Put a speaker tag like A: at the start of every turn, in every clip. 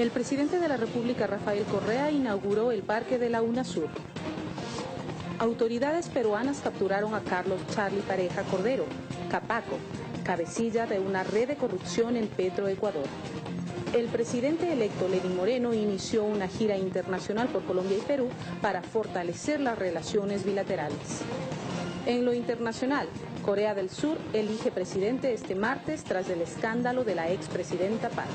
A: El presidente de la República, Rafael Correa, inauguró el parque de la UNASUR. Autoridades peruanas capturaron a Carlos Charlie Pareja Cordero, Capaco, cabecilla de una red de corrupción en Petroecuador. El presidente electo Lenín Moreno inició una gira internacional por Colombia y Perú para fortalecer las relaciones bilaterales. En lo internacional, Corea del Sur elige presidente este martes tras el escándalo de la expresidenta Park.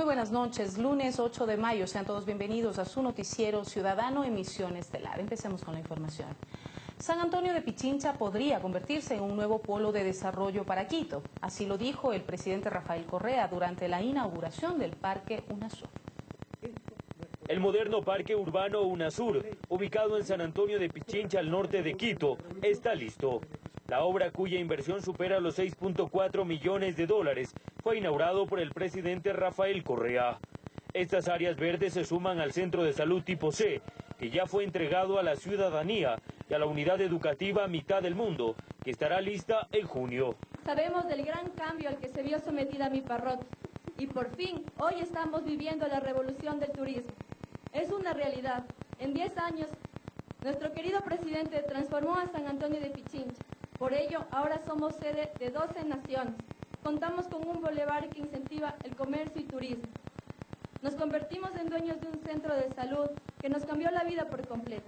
A: Muy buenas noches, lunes 8 de mayo, sean todos bienvenidos a su noticiero Ciudadano Emisión Estelar. Empecemos con la información. San Antonio de Pichincha podría convertirse en un nuevo polo de desarrollo para Quito. Así lo dijo el presidente Rafael Correa durante la inauguración del Parque UNASUR.
B: El moderno Parque Urbano UNASUR, ubicado en San Antonio de Pichincha al norte de Quito, está listo. La obra cuya inversión supera los 6.4 millones de dólares fue inaugurado por el presidente Rafael Correa. Estas áreas verdes se suman al Centro de Salud tipo C, que ya fue entregado a la ciudadanía y a la unidad educativa Mitad del Mundo, que estará lista en junio.
C: Sabemos del gran cambio al que se vio sometida mi parroquia y por fin hoy estamos viviendo la revolución del turismo. Es una realidad. En 10 años, nuestro querido presidente transformó a San Antonio de Pichincha. Por ello, ahora somos sede de 12 naciones. Contamos con un boulevard que incentiva el comercio y turismo. Nos convertimos en dueños de un centro de salud que nos cambió la vida por completo.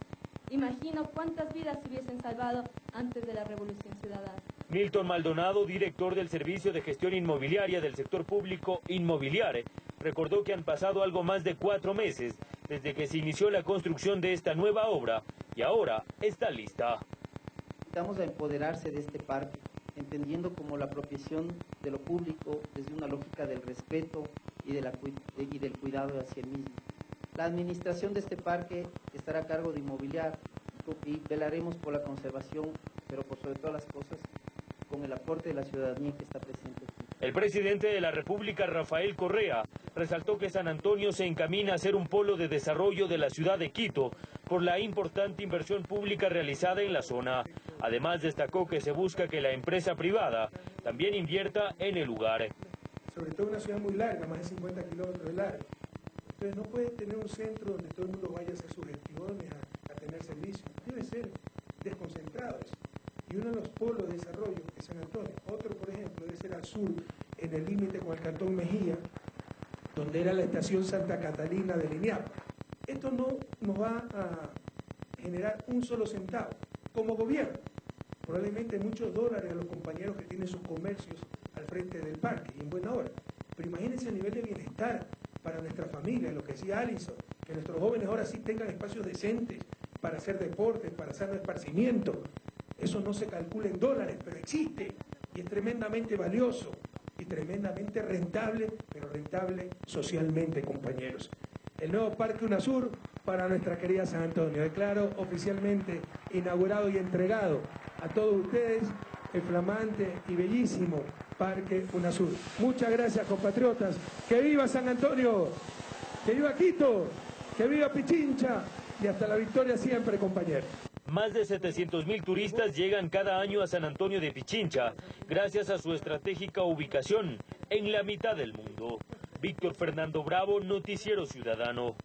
C: Imagino cuántas vidas se hubiesen salvado antes de la Revolución Ciudadana.
B: Milton Maldonado, director del Servicio de Gestión Inmobiliaria del Sector Público Inmobiliare, recordó que han pasado algo más de cuatro meses desde que se inició la construcción de esta nueva obra y ahora está lista.
D: Invitamos a empoderarse de este parque, entendiendo como la apropiación de lo público desde una lógica del respeto y, de la, y del cuidado hacia el mismo. La administración de este parque estará a cargo de inmobiliar y velaremos por la conservación, pero por sobre todas las cosas, con el aporte de la ciudadanía que está presente.
B: El presidente de la República, Rafael Correa, resaltó que San Antonio se encamina a ser un polo de desarrollo de la ciudad de Quito por la importante inversión pública realizada en la zona. Además, destacó que se busca que la empresa privada también invierta en el lugar.
E: Sobre todo una ciudad muy larga, más de 50 kilómetros de largo. Entonces no puede tener un centro donde todo el mundo vaya a hacer sus gestiones, a, tener servicios. Debe ser desconcentrado eso y uno de los polos de desarrollo es San Antonio. Otro, por ejemplo, debe ser al sur, en el límite con el Cantón Mejía, donde era la estación Santa Catalina de Lineal. Esto no nos va a generar un solo centavo como gobierno. Probablemente muchos dólares a los compañeros que tienen sus comercios al frente del parque y en buena hora. Pero imagínense el nivel de bienestar para nuestra familia, lo que decía Alison, que nuestros jóvenes ahora sí tengan espacios decentes para hacer deportes, para hacer esparcimiento, eso no se calcula en dólares, pero existe y es tremendamente valioso y tremendamente rentable, pero rentable socialmente, compañeros. El nuevo Parque UNASUR para nuestra querida San Antonio. Declaro oficialmente inaugurado y entregado a todos ustedes el flamante y bellísimo Parque UNASUR. Muchas gracias, compatriotas. ¡Que viva San Antonio! ¡Que viva Quito! ¡Que viva Pichincha! Y hasta la victoria siempre, compañeros.
B: Más de 700 mil turistas llegan cada año a San Antonio de Pichincha, gracias a su estratégica ubicación en la mitad del mundo. Víctor Fernando Bravo, Noticiero Ciudadano.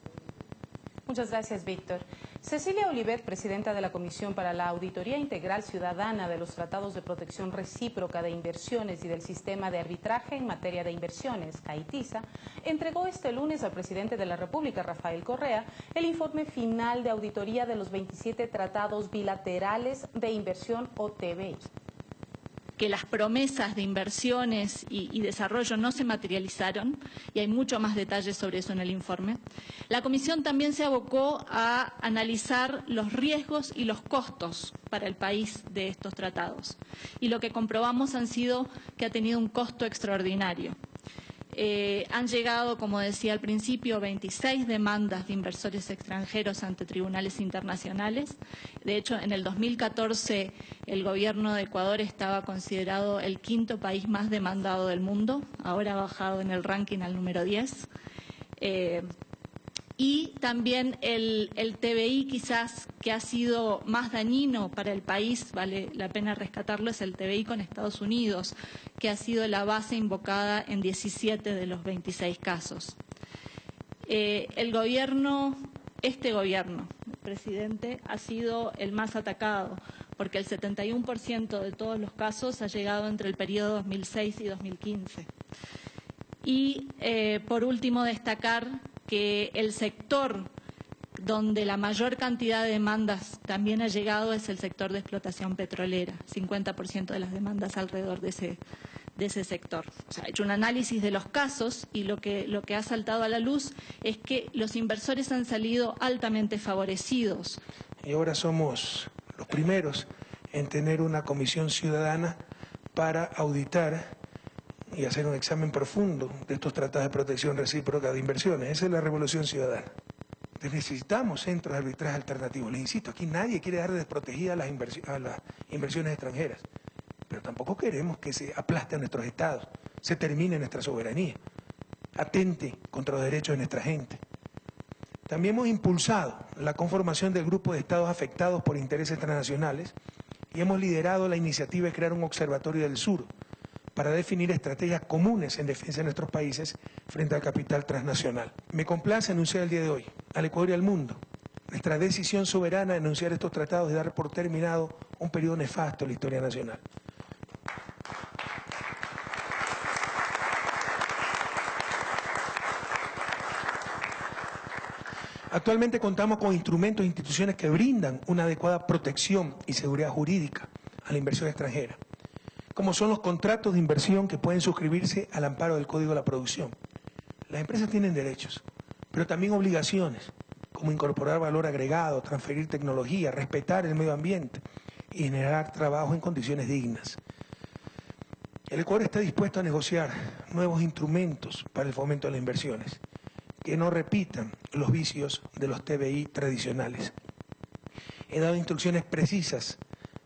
A: Muchas gracias, Víctor. Cecilia Olivet, presidenta de la Comisión para la Auditoría Integral Ciudadana de los Tratados de Protección Recíproca de Inversiones y del Sistema de Arbitraje en Materia de Inversiones, CAITISA, entregó este lunes al presidente de la República, Rafael Correa, el informe final de auditoría de los 27 tratados bilaterales de inversión o TBI
F: que las promesas de inversiones y, desarrollo no se materializaron, y hay mucho más detalles sobre eso en el informe. La Comisión también se abocó a analizar los riesgos y los costos para el país de estos tratados. Y lo que comprobamos han sido que ha tenido un costo extraordinario. Eh, han llegado, como decía al principio, 26 demandas de inversores extranjeros ante tribunales internacionales. De hecho, en el 2014 el gobierno de Ecuador estaba considerado el quinto país más demandado del mundo. Ahora ha bajado en el ranking al número 10. Eh, y también el, TBI quizás que ha sido más dañino para el país, vale la pena rescatarlo, es el TBI con Estados Unidos, que ha sido la base invocada en 17 de los 26 casos. Eh, el gobierno, este gobierno, el presidente, ha sido el más atacado, porque el 71% de todos los casos ha llegado entre el periodo 2006 y 2015. Y, eh, por último, destacar que el sector donde la mayor cantidad de demandas también ha llegado es el sector de explotación petrolera, 50% de las demandas alrededor de ese, de ese sector. Se ha hecho un análisis de los casos y lo que, lo que ha saltado a la luz es que los inversores han salido altamente favorecidos.
E: Y ahora somos los primeros en tener una comisión ciudadana para auditar y hacer un examen profundo de estos tratados de protección recíproca de inversiones. Esa es la revolución ciudadana. necesitamos centros de arbitraje alternativos. Les insisto, aquí nadie quiere dar desprotegida a las, a las inversiones extranjeras, pero tampoco queremos que se aplaste a nuestros estados, se termine nuestra soberanía, atente contra los derechos de nuestra gente. También hemos impulsado la conformación del grupo de estados afectados por intereses transnacionales y hemos liderado la iniciativa de crear un observatorio del sur para definir estrategias comunes en defensa de nuestros países frente al capital transnacional. Me complace anunciar el día de hoy al Ecuador y al mundo nuestra decisión soberana de anunciar estos tratados y dar por terminado un periodo nefasto en la historia nacional. Actualmente contamos con instrumentos e instituciones que brindan una adecuada protección y seguridad jurídica a la inversión extranjera como son los contratos de inversión que pueden suscribirse al amparo del Código de la Producción. Las empresas tienen derechos, pero también obligaciones, como incorporar valor agregado, transferir tecnología, respetar el medio ambiente y generar trabajo en condiciones dignas. El Ecuador está dispuesto a negociar nuevos instrumentos para el fomento de las inversiones, que no repitan los vicios de los TBI tradicionales. He dado instrucciones precisas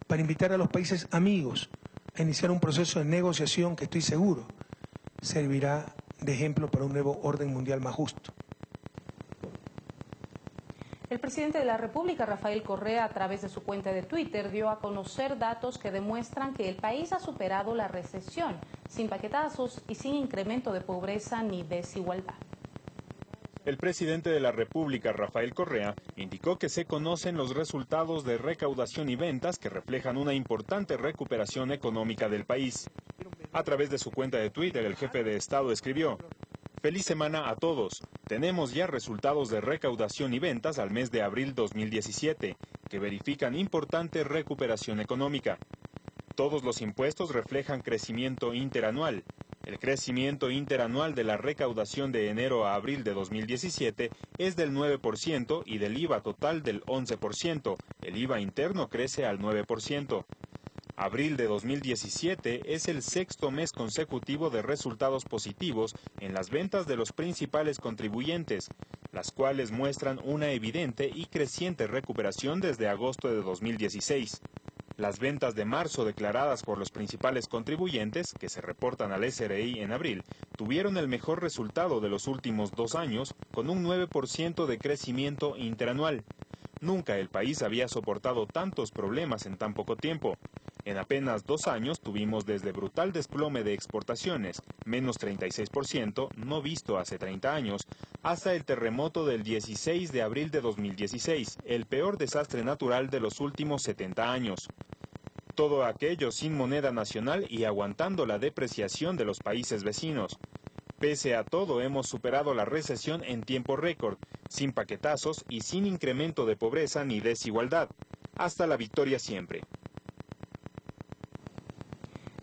E: para invitar a los países amigos a iniciar un proceso de negociación que estoy seguro servirá de ejemplo para un nuevo orden mundial más justo.
A: El presidente de la República, Rafael Correa, a través de su cuenta de Twitter, dio a conocer datos que demuestran que el país ha superado la recesión, sin paquetazos y sin incremento de pobreza ni desigualdad.
G: El presidente de la República, Rafael Correa, indicó que se conocen los resultados de recaudación y ventas que reflejan una importante recuperación económica del país. A través de su cuenta de Twitter, el jefe de Estado escribió, Feliz semana a todos. Tenemos ya resultados de recaudación y ventas al mes de abril 2017, que verifican importante recuperación económica. Todos los impuestos reflejan crecimiento interanual, el crecimiento interanual de la recaudación de enero a abril de 2017 es del 9% y del IVA total del 11%. El IVA interno crece al 9%. Abril de 2017 es el sexto mes consecutivo de resultados positivos en las ventas de los principales contribuyentes, las cuales muestran una evidente y creciente recuperación desde agosto de 2016. Las ventas de marzo declaradas por los principales contribuyentes, que se reportan al SRI en abril, tuvieron el mejor resultado de los últimos dos años, con un 9% de crecimiento interanual. Nunca el país había soportado tantos problemas en tan poco tiempo. En apenas dos años tuvimos desde brutal desplome de exportaciones, menos 36%, no visto hace 30 años, hasta el terremoto del 16 de abril de 2016, el peor desastre natural de los últimos 70 años. Todo aquello sin moneda nacional y aguantando la depreciación de los países vecinos. Pese a todo, hemos superado la recesión en tiempo récord, sin paquetazos y sin incremento de pobreza ni desigualdad. Hasta la victoria siempre.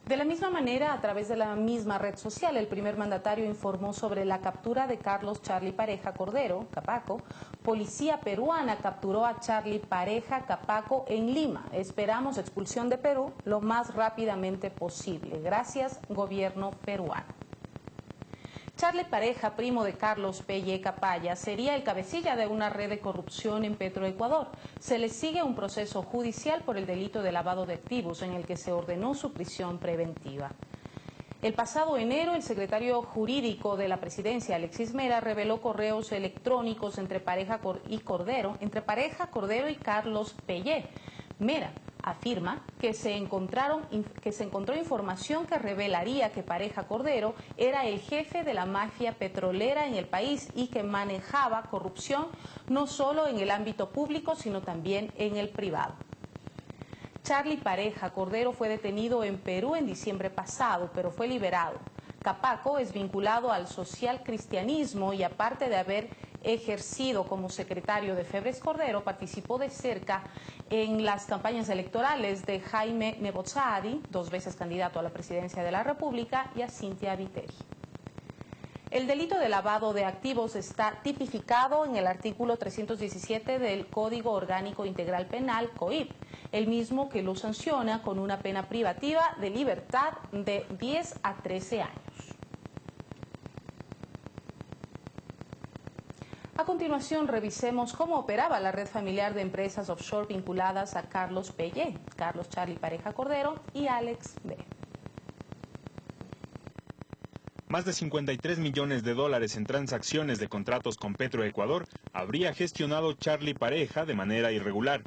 A: De la misma manera, a través de la misma red social, el primer mandatario informó sobre la captura de Carlos Charlie Pareja Cordero, Capaco. Policía peruana capturó a Charlie Pareja Capaco en Lima. Esperamos expulsión de Perú lo más rápidamente posible. Gracias, gobierno peruano. Charlie Pareja, primo de Carlos Pelle Capaya, sería el cabecilla de una red de corrupción en Petroecuador. Se le sigue un proceso judicial por el delito de lavado de activos en el que se ordenó su prisión preventiva. El pasado enero, el secretario jurídico de la presidencia, Alexis Mera, reveló correos electrónicos entre pareja y Cordero, entre pareja Cordero y Carlos Pellé. Mera afirma que se, encontraron, que se encontró información que revelaría que Pareja Cordero era el jefe de la mafia petrolera en el país y que manejaba corrupción no solo en el ámbito público, sino también en el privado. Charlie Pareja Cordero fue detenido en Perú en diciembre pasado, pero fue liberado. Capaco es vinculado al social cristianismo y aparte de haber ejercido como secretario de Febres Cordero, participó de cerca en las campañas electorales de Jaime Nebozadi, dos veces candidato a la presidencia de la República, y a Cintia Viteri. El delito de lavado de activos está tipificado en el artículo 317 del Código Orgánico Integral Penal, COIP, el mismo que lo sanciona con una pena privativa de libertad de 10 a 13 años. A continuación, revisemos cómo operaba la red familiar de empresas offshore vinculadas a Carlos Pellé, Carlos Charlie Pareja Cordero y Alex B.
G: Más de 53 millones de dólares en transacciones de contratos con Petroecuador habría gestionado Charlie Pareja de manera irregular.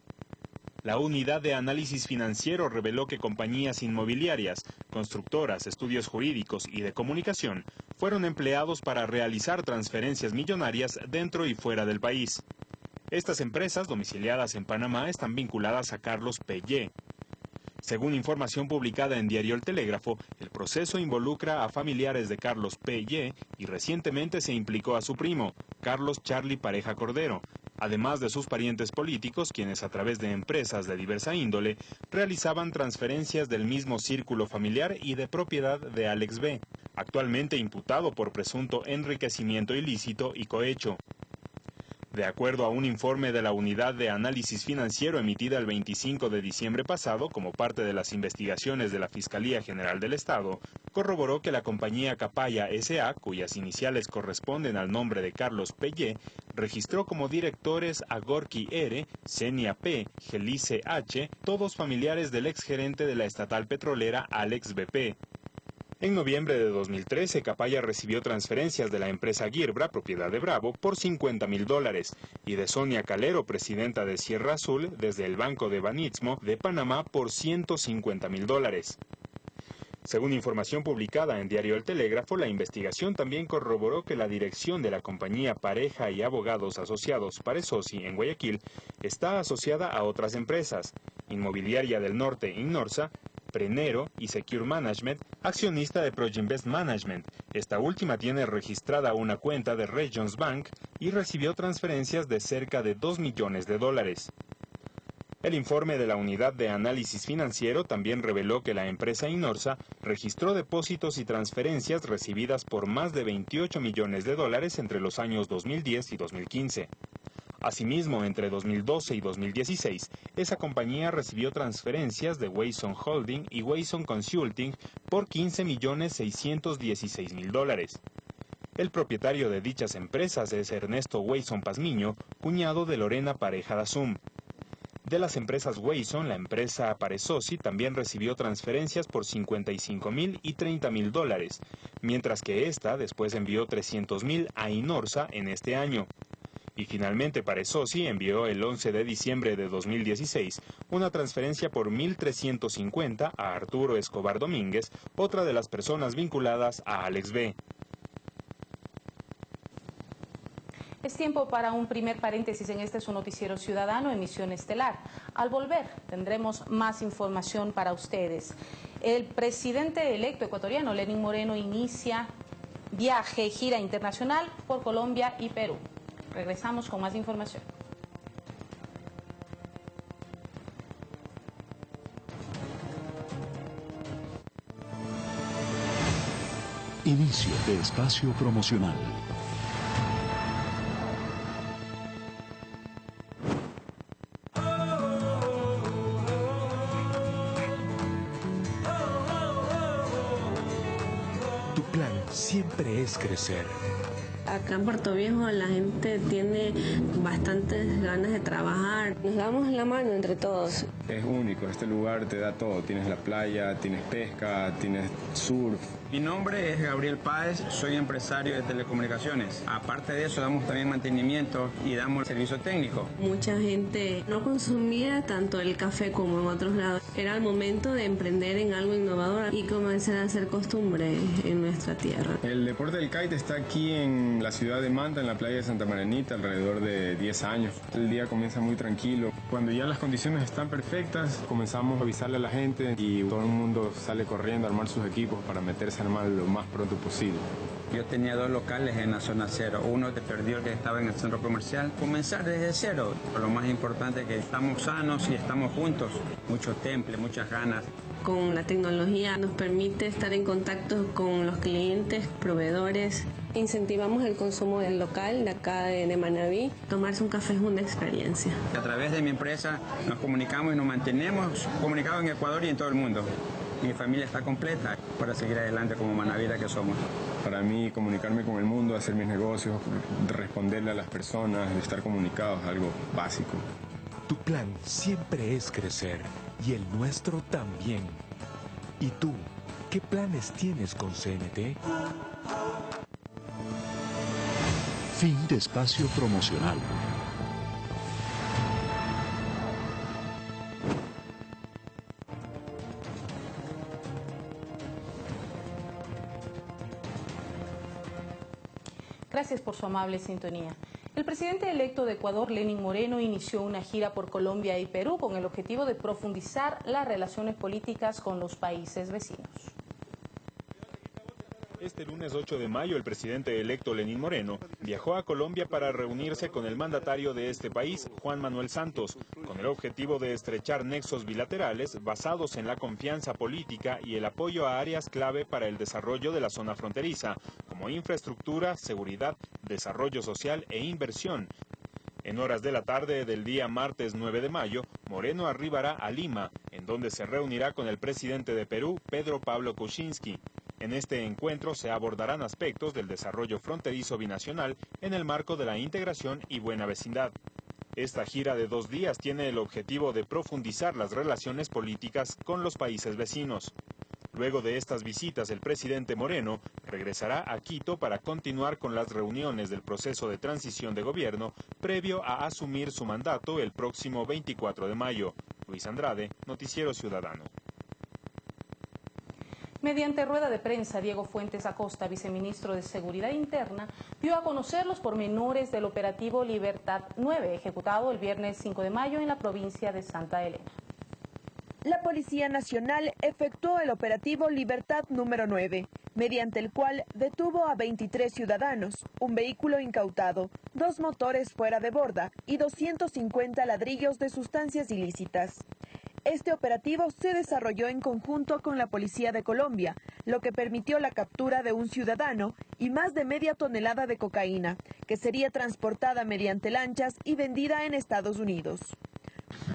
G: La unidad de análisis financiero reveló que compañías inmobiliarias, constructoras, estudios jurídicos y de comunicación fueron empleados para realizar transferencias millonarias dentro y fuera del país. Estas empresas domiciliadas en Panamá están vinculadas a Carlos Pellé. Según información publicada en Diario El Telégrafo, el proceso involucra a familiares de Carlos Pellé y recientemente se implicó a su primo, Carlos Charlie Pareja Cordero, además de sus parientes políticos, quienes a través de empresas de diversa índole realizaban transferencias del mismo círculo familiar y de propiedad de Alex B., actualmente imputado por presunto enriquecimiento ilícito y cohecho. De acuerdo a un informe de la Unidad de Análisis Financiero emitida el 25 de diciembre pasado como parte de las investigaciones de la Fiscalía General del Estado, corroboró que la compañía Capaya S.A., cuyas iniciales corresponden al nombre de Carlos Pellé, registró como directores a Gorky R., Senia P., Gelice H., todos familiares del exgerente de la estatal petrolera Alex BP. En noviembre de 2013, Capaya recibió transferencias de la empresa Girbra, propiedad de Bravo, por 50 mil dólares, y de Sonia Calero, presidenta de Sierra Azul, desde el Banco de Banitsmo de Panamá, por 150 mil dólares. Según información publicada en Diario El Telégrafo, la investigación también corroboró que la dirección de la compañía Pareja y Abogados Asociados Paresosi en Guayaquil está asociada a otras empresas, Inmobiliaria del Norte Innorsa, Prenero y Secure Management, accionista de Proginvest Management. Esta última tiene registrada una cuenta de Regions Bank y recibió transferencias de cerca de 2 millones de dólares. El informe de la Unidad de Análisis Financiero también reveló que la empresa Inorsa registró depósitos y transferencias recibidas por más de 28 millones de dólares entre los años 2010 y 2015. Asimismo, entre 2012 y 2016, esa compañía recibió transferencias de Wayson Holding y Wayson Consulting por 15.616.000 dólares. El propietario de dichas empresas es Ernesto Wayson Pazmiño, cuñado de Lorena Pareja Dazum. De las empresas Wayson, la empresa Paresosi también recibió transferencias por 55.000 y 30.000 dólares, mientras que esta después envió 300.000 a Inorsa en este año. Y finalmente Paresosi envió el 11 de diciembre de 2016 una transferencia por 1.350 a Arturo Escobar Domínguez, otra de las personas vinculadas a Alex B.
A: Es tiempo para un primer paréntesis en este su noticiero ciudadano, emisión estelar. Al volver tendremos más información para ustedes. El presidente electo ecuatoriano, Lenín Moreno, inicia viaje, gira internacional por Colombia y Perú. Regresamos con más información.
H: Inicio de espacio promocional. Tu plan siempre es crecer
I: Acá en Puerto Viejo la gente tiene bastantes ganas de trabajar. Nos damos la mano entre todos
J: es único. Este lugar te da todo. Tienes la playa, tienes pesca, tienes surf.
K: Mi nombre es Gabriel Páez, soy empresario de telecomunicaciones. Aparte de eso, damos también mantenimiento y damos servicio técnico.
I: Mucha gente no consumía tanto el café como en otros lados. Era el momento de emprender en algo innovador y comenzar a hacer costumbre en nuestra tierra.
J: El deporte del kite está aquí en la ciudad de Manta, en la playa de Santa Maranita, alrededor de 10 años. El día comienza muy tranquilo. Cuando ya las condiciones están perfectas, comenzamos a avisarle a la gente y todo el mundo sale corriendo a armar sus equipos para meterse a armar lo más pronto posible.
K: Yo tenía dos locales en la zona cero. Uno te perdió el que estaba en el centro comercial. Comenzar desde cero. Lo más importante es que estamos sanos y estamos juntos. Mucho temple, muchas ganas.
I: Con la tecnología nos permite estar en contacto con los clientes, proveedores. Incentivamos el consumo del local de acá de, Manaví. Tomarse un café es una experiencia.
K: A través de mi empresa nos comunicamos y nos mantenemos comunicados en Ecuador y en todo el mundo. Mi familia está completa para seguir adelante como Manavira que somos.
J: Para mí, comunicarme con el mundo, hacer mis negocios, responderle a las personas, estar comunicados es algo básico.
H: Tu plan siempre es crecer y el nuestro también. ¿Y tú, qué planes tienes con CNT?
L: Fin de espacio promocional.
A: Gracias por su amable sintonía. El presidente electo de Ecuador, Lenin Moreno, inició una gira por Colombia y Perú con el objetivo de profundizar las relaciones políticas con los países vecinos.
G: Este lunes 8 de mayo, el presidente electo Lenín Moreno viajó a Colombia para reunirse con el mandatario de este país, Juan Manuel Santos, con el objetivo de estrechar nexos bilaterales basados en la confianza política y el apoyo a áreas clave para el desarrollo de la zona fronteriza, como infraestructura, seguridad, desarrollo social e inversión, en horas de la tarde del día martes 9 de mayo, Moreno arribará a Lima, en donde se reunirá con el presidente de Perú, Pedro Pablo Kuczynski. En este encuentro se abordarán aspectos del desarrollo fronterizo binacional en el marco de la integración y buena vecindad. Esta gira de dos días tiene el objetivo de profundizar las relaciones políticas con los países vecinos. Luego de estas visitas, el presidente Moreno regresará a Quito para continuar con las reuniones del proceso de transición de gobierno previo a asumir su mandato el próximo 24 de mayo. Luis Andrade, Noticiero Ciudadano.
A: Mediante rueda de prensa, Diego Fuentes Acosta, viceministro de Seguridad Interna, dio a conocer los pormenores del operativo Libertad 9, ejecutado el viernes 5 de mayo en la provincia de Santa Elena.
M: La Policía Nacional efectuó el operativo Libertad número 9, mediante el cual detuvo a 23 ciudadanos, un vehículo incautado, dos motores fuera de borda y 250 ladrillos de sustancias ilícitas. Este operativo se desarrolló en conjunto con la Policía de Colombia, lo que permitió la captura de un ciudadano y más de media tonelada de cocaína, que sería transportada mediante lanchas y vendida en Estados Unidos.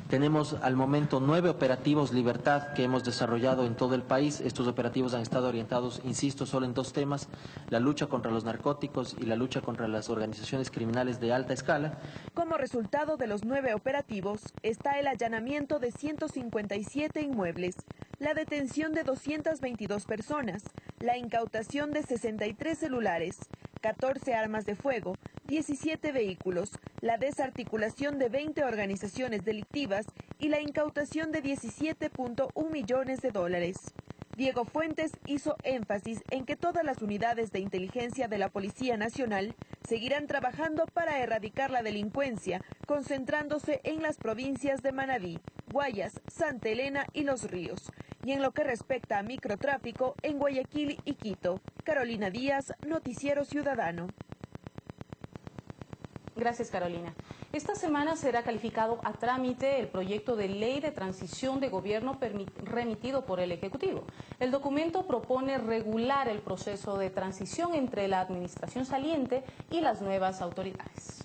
N: Tenemos al momento nueve operativos Libertad que hemos desarrollado en todo el país. Estos operativos han estado orientados, insisto, solo en dos temas, la lucha contra los narcóticos y la lucha contra las organizaciones criminales de alta escala.
M: Como resultado de los nueve operativos está el allanamiento de 157 inmuebles, la detención de 222 personas, la incautación de 63 celulares, 14 armas de fuego, 17 vehículos, la desarticulación de 20 organizaciones delictivas y la incautación de 17.1 millones de dólares. Diego Fuentes hizo énfasis en que todas las unidades de inteligencia de la Policía Nacional seguirán trabajando para erradicar la delincuencia, concentrándose en las provincias de Manabí, Guayas, Santa Elena y Los Ríos, y en lo que respecta a microtráfico en Guayaquil y Quito. Carolina Díaz, Noticiero Ciudadano.
A: Gracias, Carolina. Esta semana será calificado a trámite el proyecto de ley de transición de gobierno remitido por el Ejecutivo. El documento propone regular el proceso de transición entre la administración saliente y las nuevas autoridades.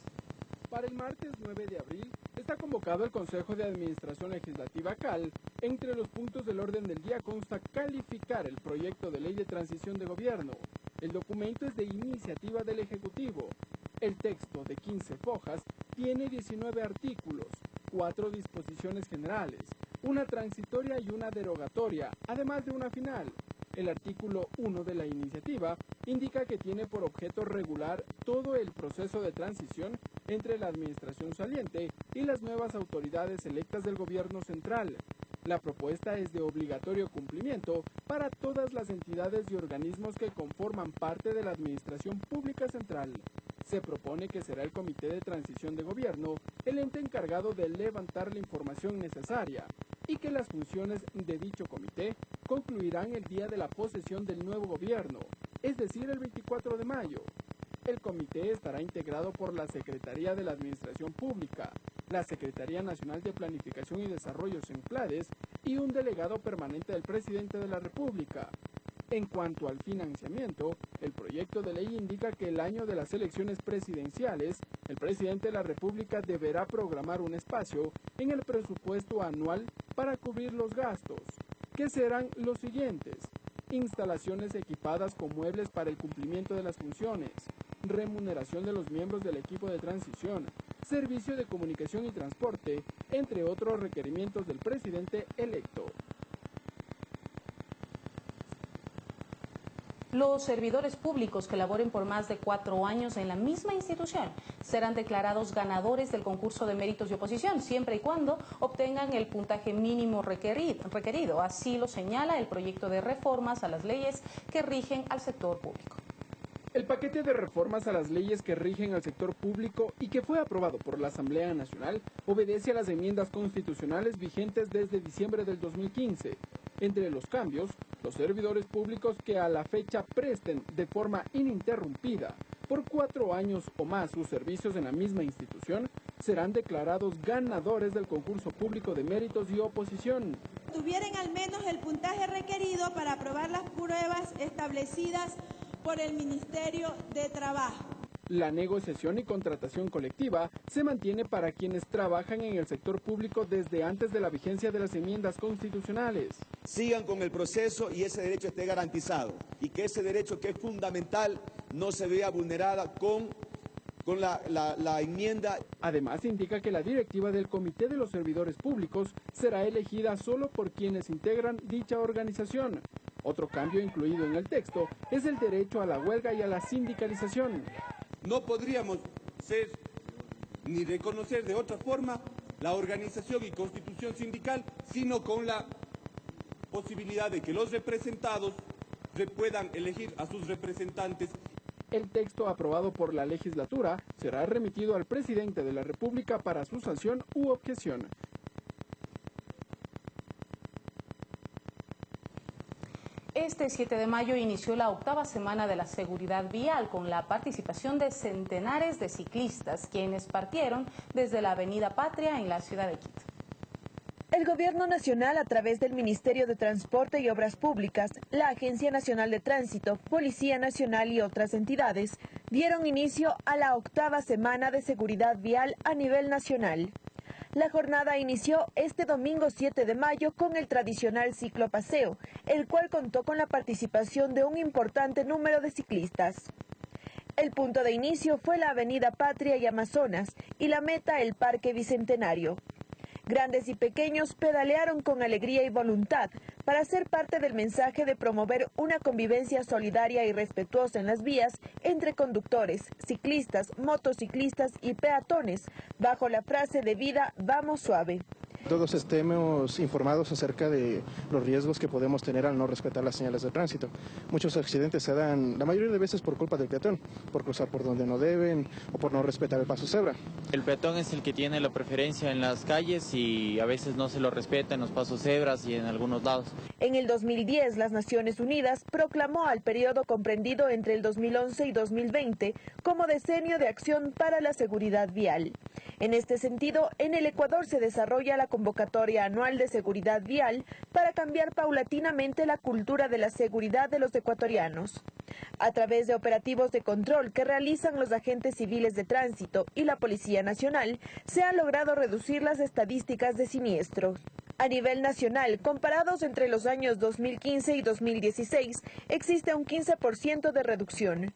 O: Para el martes 9 de abril está convocado el Consejo de Administración Legislativa CAL. Entre los puntos del orden del día consta calificar el proyecto de ley de transición de gobierno. El documento es de iniciativa del Ejecutivo. El texto de 15 fojas tiene 19 artículos, 4 disposiciones generales, una transitoria y una derogatoria, además de una final. El artículo 1 de la iniciativa indica que tiene por objeto regular todo el proceso de transición entre la administración saliente y las nuevas autoridades electas del gobierno central. La propuesta es de obligatorio cumplimiento para todas las entidades y organismos que conforman parte de la Administración Pública Central. Se propone que será el Comité de Transición de Gobierno el ente encargado de levantar la información necesaria y que las funciones de dicho comité concluirán el día de la posesión del nuevo gobierno, es decir, el 24 de mayo. El comité estará integrado por la Secretaría de la Administración Pública, la Secretaría Nacional de Planificación y Desarrollo CENCLADES y un delegado permanente del presidente de la República. En cuanto al financiamiento, el proyecto de ley indica que el año de las elecciones presidenciales, el presidente de la República deberá programar un espacio en el presupuesto anual para cubrir los gastos, que serán los siguientes. Instalaciones equipadas con muebles para el cumplimiento de las funciones, remuneración de los miembros del equipo de transición, servicio de comunicación y transporte, entre otros requerimientos del presidente electo.
A: Los servidores públicos que laboren por más de cuatro años en la misma institución serán declarados ganadores del concurso de méritos de oposición, siempre y cuando obtengan el puntaje mínimo requerido. Así lo señala el proyecto de reformas a las leyes que rigen al sector público.
O: El paquete de reformas a las leyes que rigen al sector público y que fue aprobado por la Asamblea Nacional obedece a las enmiendas constitucionales vigentes desde diciembre del 2015. Entre los cambios, los servidores públicos que a la fecha presten de forma ininterrumpida por cuatro años o más sus servicios en la misma institución serán declarados ganadores del concurso público de méritos y oposición.
P: Tuvieran al menos el puntaje requerido para aprobar las pruebas establecidas por el Ministerio de Trabajo.
O: La negociación y contratación colectiva se mantiene para quienes trabajan en el sector público desde antes de la vigencia de las enmiendas constitucionales.
Q: Sigan con el proceso y ese derecho esté garantizado y que ese derecho que es fundamental no se vea vulnerada con con la, la, enmienda.
O: Además, indica que la directiva del Comité de los Servidores Públicos será elegida solo por quienes integran dicha organización, otro cambio incluido en el texto es el derecho a la huelga y a la sindicalización.
Q: No podríamos ser ni reconocer de otra forma la organización y constitución sindical, sino con la posibilidad de que los representados puedan elegir a sus representantes.
O: El texto aprobado por la legislatura será remitido al presidente de la República para su sanción u objeción.
A: Este 7 de mayo inició la octava semana de la seguridad vial con la participación de centenares de ciclistas, quienes partieron desde la Avenida Patria en la ciudad de Quito.
M: El Gobierno Nacional, a través del Ministerio de Transporte y Obras Públicas, la Agencia Nacional de Tránsito, Policía Nacional y otras entidades, dieron inicio a la octava semana de seguridad vial a nivel nacional. La jornada inició este domingo 7 de mayo con el tradicional ciclo paseo, el cual contó con la participación de un importante número de ciclistas. El punto de inicio fue la Avenida Patria y Amazonas y la meta el Parque Bicentenario. Grandes y pequeños pedalearon con alegría y voluntad para ser parte del mensaje de promover una convivencia solidaria y respetuosa en las vías entre conductores, ciclistas, motociclistas y peatones, bajo la frase de vida Vamos suave
R: todos estemos informados acerca de los riesgos que podemos tener al no respetar las señales de tránsito. Muchos accidentes se dan, la mayoría de veces por culpa del peatón, por cruzar por donde no deben o por no respetar el paso cebra.
S: El peatón es el que tiene la preferencia en las calles y a veces no se lo respeta en los pasos cebras y en algunos lados.
M: En el 2010, las Naciones Unidas proclamó al periodo comprendido entre el 2011 y 2020 como decenio de acción para la seguridad vial. En este sentido, en el Ecuador se desarrolla la convocatoria anual de seguridad vial para cambiar paulatinamente la cultura de la seguridad de los ecuatorianos. A través de operativos de control que realizan los agentes civiles de tránsito y la Policía Nacional, se han logrado reducir las estadísticas de siniestros. A nivel nacional, comparados entre los años 2015 y 2016, existe un 15% de reducción.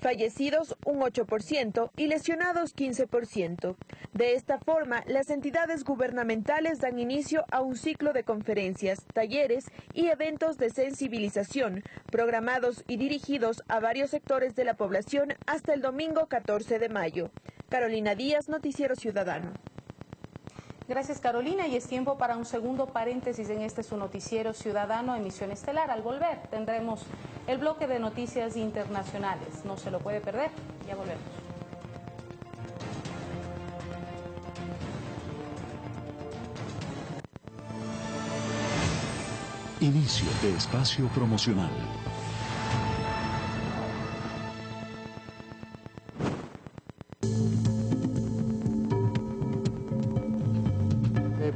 M: Fallecidos un 8% y lesionados 15%. De esta forma, las entidades gubernamentales dan inicio a un ciclo de conferencias, talleres y eventos de sensibilización, programados y dirigidos a varios sectores de la población hasta el domingo 14 de mayo. Carolina Díaz, Noticiero Ciudadano.
A: Gracias Carolina y es tiempo para un segundo paréntesis en este su noticiero ciudadano emisión estelar. Al volver tendremos el bloque de noticias internacionales. No se lo puede perder. Ya volvemos.
L: Inicio de espacio promocional.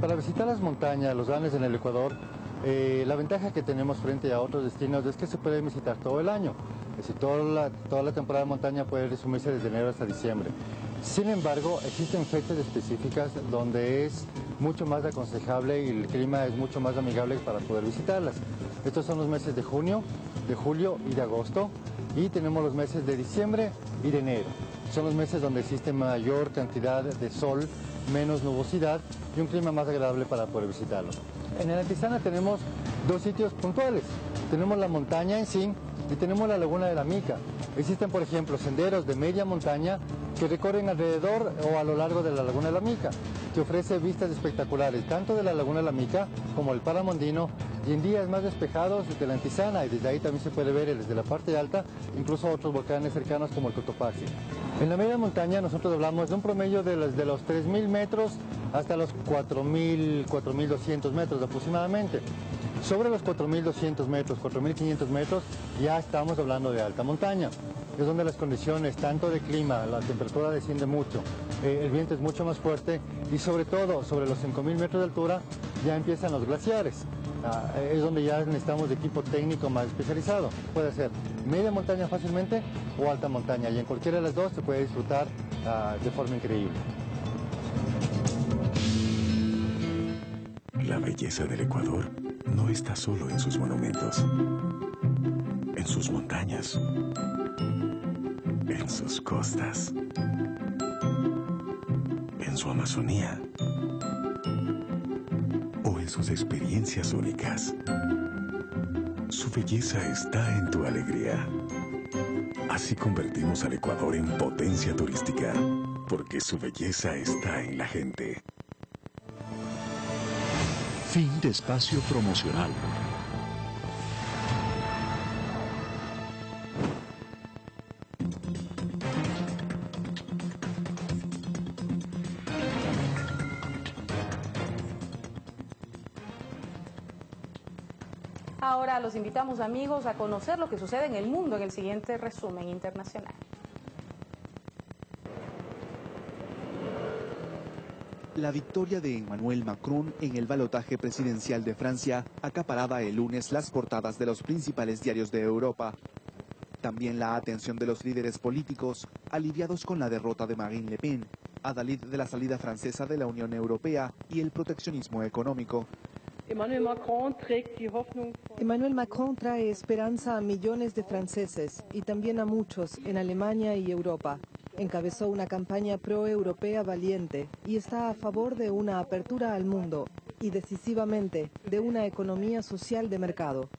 T: para visitar las montañas, los Andes en el Ecuador, eh, la ventaja que tenemos frente a otros destinos es que se puede visitar todo el año. Es decir, toda la, toda la temporada de montaña puede resumirse desde enero hasta diciembre. Sin embargo, existen fechas específicas donde es mucho más aconsejable y el clima es mucho más amigable para poder visitarlas. Estos son los meses de junio, de julio y de agosto. Y tenemos los meses de diciembre y de enero. Son los meses donde existe mayor cantidad de sol, menos nubosidad y un clima más agradable para poder visitarlo. En el Antizana tenemos dos sitios puntuales. Tenemos la montaña en sí y tenemos la laguna de la Mica. Existen, por ejemplo, senderos de media montaña que recorren alrededor o a lo largo de la laguna de la Mica, que ofrece vistas espectaculares tanto de la laguna de la Mica como el Paramondino y en días más despejados de la Antizana y desde ahí también se puede ver desde la parte alta incluso otros volcanes cercanos como el Cotopaxi. En la media montaña nosotros hablamos de un promedio de los, de los 3.000 metros hasta los 4.000, 4.200 metros aproximadamente. Sobre los 4.200 metros, 4.500 metros, ya estamos hablando de alta montaña. Es donde las condiciones, tanto de clima, la temperatura desciende mucho, eh, el viento es mucho más fuerte y sobre todo sobre los 5.000 metros de altura ya empiezan los glaciares. Ah, es donde ya necesitamos de equipo técnico más especializado. Puede ser media montaña fácilmente o alta montaña y en cualquiera de las dos se puede disfrutar ah, de forma increíble.
H: La belleza del Ecuador no está solo en sus monumentos, en sus montañas, en sus costas, en su Amazonía sus experiencias únicas. Su belleza está en tu alegría. Así convertimos al Ecuador en potencia turística, porque su belleza está en la gente.
L: Fin de espacio promocional.
A: Ahora los invitamos amigos a conocer lo que sucede en el mundo en el siguiente resumen internacional.
U: La victoria de Emmanuel Macron en el balotaje presidencial de Francia acaparaba el lunes las portadas de los principales diarios de Europa. También la atención de los líderes políticos, aliviados con la derrota de Marine Le Pen, adalid de la salida francesa de la Unión Europea y el proteccionismo económico.
V: Emmanuel Macron trae esperanza a millones de franceses y también a muchos en Alemania y Europa. Encabezó una campaña pro-europea valiente y está a favor de una apertura al mundo y decisivamente de una economía social de mercado.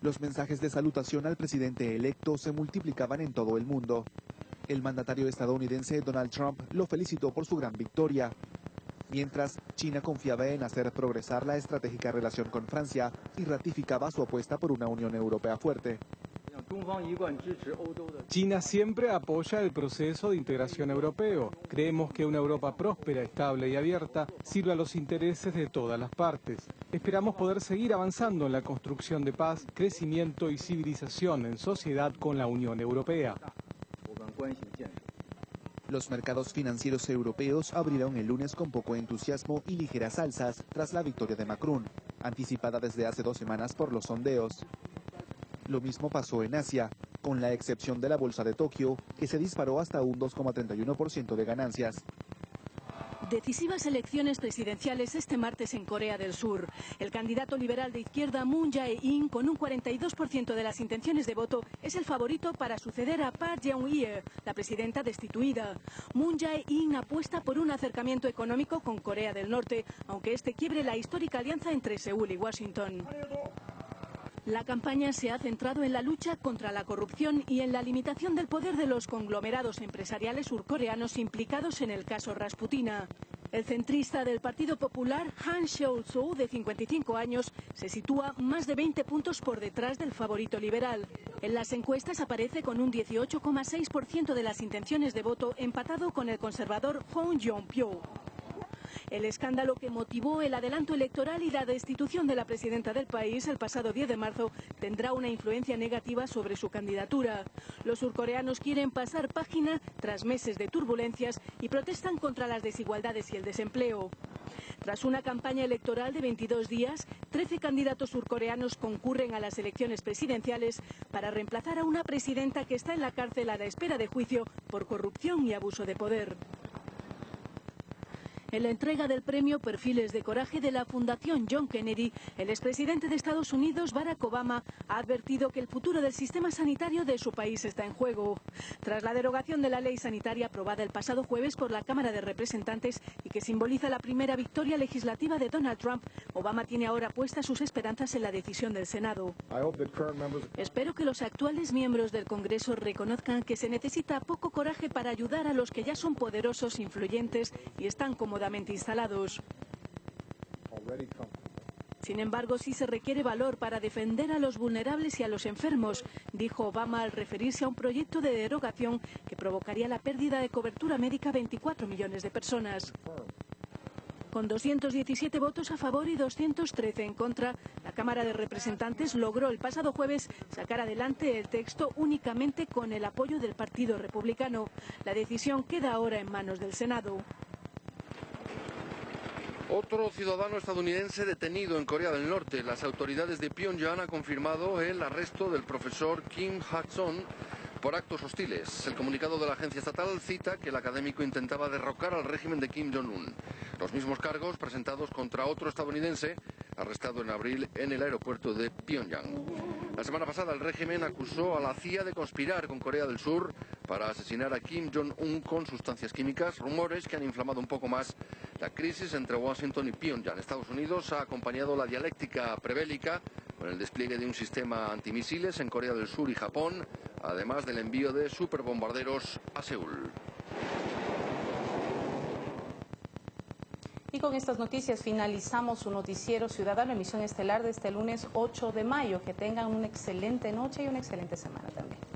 U: Los mensajes de salutación al presidente electo se multiplicaban en todo el mundo. El mandatario estadounidense Donald Trump lo felicitó por su gran victoria. Mientras, China confiaba en hacer progresar la estratégica relación con Francia y ratificaba su apuesta por una Unión Europea fuerte.
W: China siempre apoya el proceso de integración europeo. Creemos que una Europa próspera, estable y abierta sirve a los intereses de todas las partes. Esperamos poder seguir avanzando en la construcción de paz, crecimiento y civilización en sociedad con la Unión Europea.
U: Los mercados financieros europeos abrieron el lunes con poco entusiasmo y ligeras alzas tras la victoria de Macron, anticipada desde hace dos semanas por los sondeos. Lo mismo pasó en Asia, con la excepción de la bolsa de Tokio, que se disparó hasta un 2,31% de ganancias.
X: Decisivas elecciones presidenciales este martes en Corea del Sur. El candidato liberal de izquierda Moon Jae-in, con un 42% de las intenciones de voto, es el favorito para suceder a Park Geun-hye, la presidenta destituida. Moon Jae-in apuesta por un acercamiento económico con Corea del Norte, aunque este quiebre la histórica alianza entre Seúl y Washington. La campaña se ha centrado en la lucha contra la corrupción y en la limitación del poder de los conglomerados empresariales surcoreanos implicados en el caso Rasputina. El centrista del Partido Popular, Han Seol-soo, de 55 años, se sitúa más de 20 puntos por detrás del favorito liberal. En las encuestas aparece con un 18,6% de las intenciones de voto, empatado con el conservador Hong Jong-pyo. El escándalo que motivó el adelanto electoral y la destitución de la presidenta del país el pasado 10 de marzo tendrá una influencia negativa sobre su candidatura. Los surcoreanos quieren pasar página tras meses de turbulencias y protestan contra las desigualdades y el desempleo. Tras una campaña electoral de 22 días, 13 candidatos surcoreanos concurren a las elecciones presidenciales para reemplazar a una presidenta que está en la cárcel a la espera de juicio por corrupción y abuso de poder. En la entrega del premio Perfiles de Coraje de la Fundación John Kennedy, el expresidente de Estados Unidos, Barack Obama, ha advertido que el futuro del sistema sanitario de su país está en juego. Tras la derogación de la ley sanitaria aprobada el pasado jueves por la Cámara de Representantes y que simboliza la primera victoria legislativa de Donald Trump, Obama tiene ahora puestas sus esperanzas en la decisión del Senado. Espero que los actuales miembros del Congreso reconozcan que se necesita poco coraje para ayudar a los que ya son poderosos, influyentes y están cómodamente instalados. Sin embargo, sí se requiere valor para defender a los vulnerables y a los enfermos, dijo Obama al referirse a un proyecto de derogación que provocaría la pérdida de cobertura médica a 24 millones de personas. Con 217 votos a favor y 213 en contra, la Cámara de Representantes logró el pasado jueves sacar adelante el texto únicamente con el apoyo del Partido Republicano. La decisión queda ahora en manos del Senado.
Y: Otro ciudadano estadounidense detenido en Corea del Norte. Las autoridades de Pyongyang han confirmado el arresto del profesor Kim Hak-son por actos hostiles. El comunicado de la agencia estatal cita que el académico intentaba derrocar al régimen de Kim Jong-un. Los mismos cargos presentados contra otro estadounidense arrestado en abril en el aeropuerto de Pyongyang. La semana pasada el régimen acusó a la CIA de conspirar con Corea del Sur para asesinar a Kim Jong-un con sustancias químicas, rumores que han inflamado un poco más la crisis entre Washington y Pyongyang. Estados Unidos ha acompañado la dialéctica prebélica con el despliegue de un sistema antimisiles en Corea del Sur y Japón, además del envío de superbombarderos a Seúl.
A: Y con estas noticias finalizamos su noticiero Ciudadano, emisión estelar de este lunes 8 de mayo. Que tengan una excelente noche y una excelente semana también.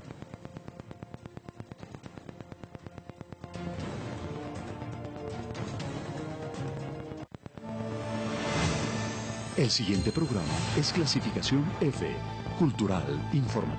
L: El siguiente programa es clasificación F, cultural, informativo.